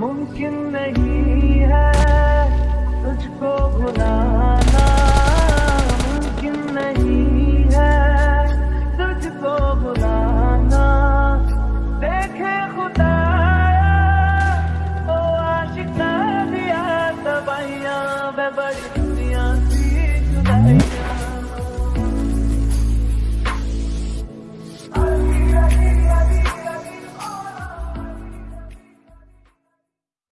मुमकिन नहीं है तुझको बुलाना। मुमकिन नहीं है तुझको बुलाना। देखे खुदा ओ आशिका दिया तबैया बड़ी